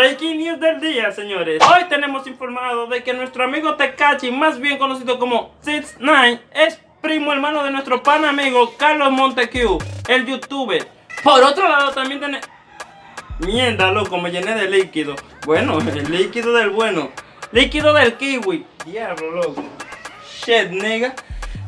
Breaking news del día, señores. Hoy tenemos informado de que nuestro amigo Tekachi, más bien conocido como 69, es primo hermano de nuestro pan amigo Carlos Montecu, el youtuber. Por otro lado, también tenemos... Mierda, loco, me llené de líquido. Bueno, el líquido del bueno. Líquido del kiwi. Diablo, loco. Shit, nigga.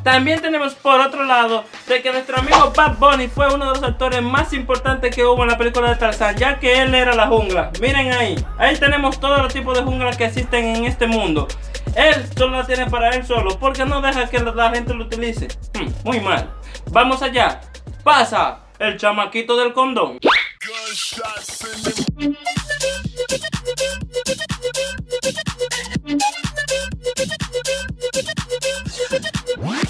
También tenemos por otro lado de que nuestro amigo Bad Bunny fue uno de los actores más importantes que hubo en la película de Tarzán, ya que él era la jungla. Miren ahí, ahí tenemos todos los tipos de jungla que existen en este mundo. Él solo la tiene para él solo, porque no deja que la gente lo utilice. Hmm, muy mal. Vamos allá. Pasa el chamaquito del condón.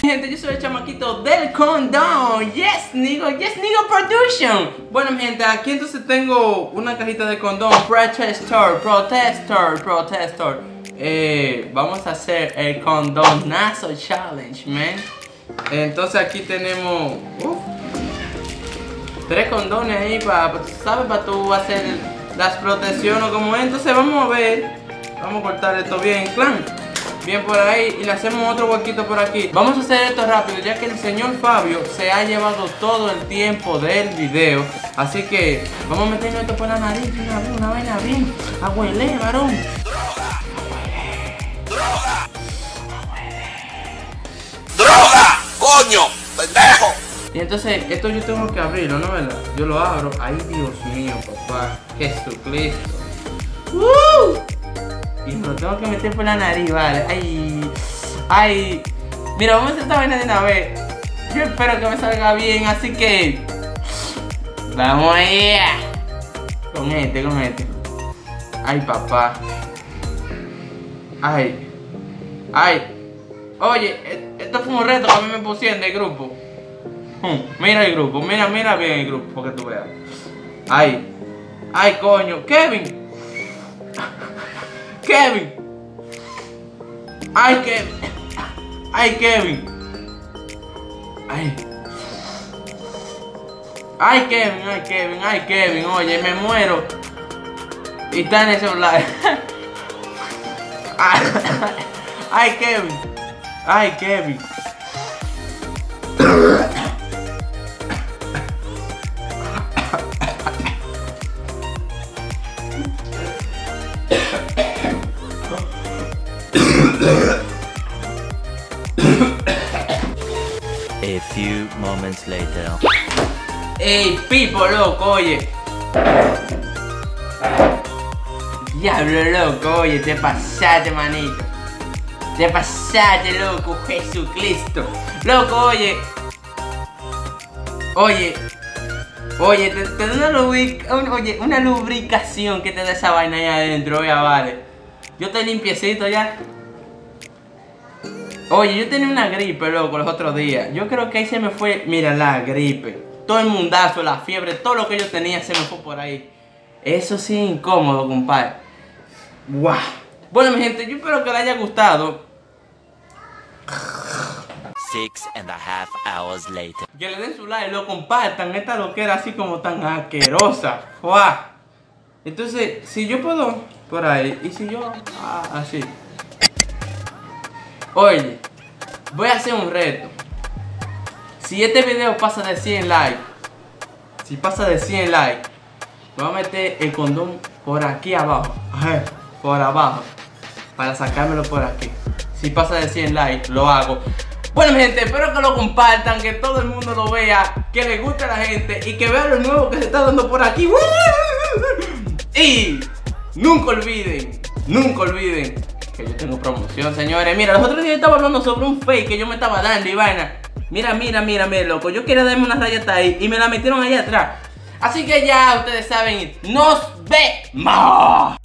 Gente, yo soy el chamaquito del condón. Yes, nigo, yes, nigo production. Bueno, gente, aquí entonces tengo una cajita de condón. Protestor, protestor, protestor. Eh, vamos a hacer el condonazo challenge, man. Entonces aquí tenemos tres condones ahí para, ¿sabes? Para tú hacer las protecciones como es. Entonces vamos a ver. Vamos a cortar esto bien, clan bien por ahí y le hacemos otro huequito por aquí Vamos a hacer esto rápido ya que el señor Fabio se ha llevado todo el tiempo del video Así que vamos a meternos esto por la nariz, una, una vaina bien Abuelé, varón ¡Droga! ¡Droga! ¡Coño! ¡Pendejo! Y entonces, esto yo tengo que abrirlo, ¿no verdad? Yo lo abro. Ay, Dios mío, papá. Jesucristo. ¡Uh! Y lo tengo que meter por la nariz, vale. Ay, ay. Mira, vamos a hacer esta vaina de una vez. Yo espero que me salga bien, así que. Vamos allá. Con este, con este. Ay, papá. Ay. Ay. Oye, e, esto fue un reto que a mí me pusieron de grupo. Hmm, mira el grupo, mira, mira bien el grupo, para que tú veas. Ay. Ay, coño. Kevin. Kevin. Ay, Kevin. Ay, Kevin. Ay. Ay, Kevin, ay, Kevin, ay, Kevin. Oye, me muero. Y está en ese celular. Ay, Kevin. Ay, Kevin. A few moments later. Ey, Pipo, loco, oye. Diablo, loco, oye, te pasaste, manito. Te pasaste, loco, Jesucristo. Loco, oye. Oye. Oye, te, te da una, lubrica, un, oye, una lubricación que te da esa vaina ahí adentro, oye, vale. Yo estoy limpiecito ya. Oye, yo tenía una gripe, loco, los otros días. Yo creo que ahí se me fue, mira, la gripe. Todo el mundazo, la fiebre, todo lo que yo tenía se me fue por ahí. Eso sí, incómodo, compadre. Wow. Bueno, mi gente, yo espero que les haya gustado. Six and a half hours later. Que le den su like, lo compartan. Esta loquera así como tan asquerosa. Wow. Entonces, si yo puedo por ahí, y si yo, ah, así. Oye, voy a hacer un reto. Si este video pasa de 100 likes, si pasa de 100 likes, voy a meter el condón por aquí abajo. Por abajo. Para sacármelo por aquí. Si pasa de 100 likes, lo hago. Bueno, mi gente, espero que lo compartan, que todo el mundo lo vea, que le guste a la gente y que vean lo nuevo que se está dando por aquí. Y nunca olviden, nunca olviden que yo tengo promoción, señores. Mira, los otros días estaba hablando sobre un fake que yo me estaba dando y vaina. Mira, mira, mira, mira, loco. Yo quería darme una rayeta ahí y me la metieron allá atrás. Así que ya ustedes saben, nos vemos.